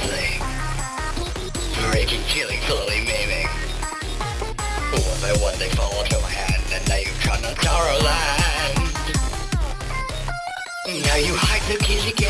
Deadly. Raking, killing, slowly maiming. One by one they fall to my hand, and now you've come to Taro Land. Now you hide the kids again.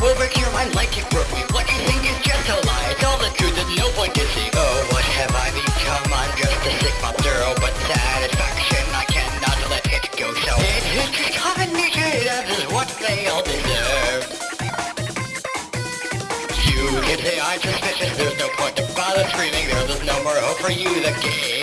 that will break like it broke. What you think is just a lie, it's all the truth, there's no point to see. Oh, what have I become? I'm just a sick zero, but satisfaction, I cannot let it go. So it is just common nature, that is what they all deserve. You can say I'm suspicious, there's no point to bother screaming, there's no more hope for you, the game